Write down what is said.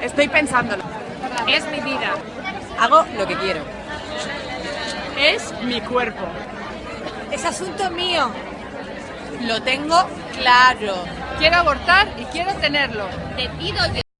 Estoy pensándolo. Es mi vida. Hago lo que quiero. Es mi cuerpo. Es asunto mío. Lo tengo claro. Quiero abortar y quiero tenerlo. Te yo.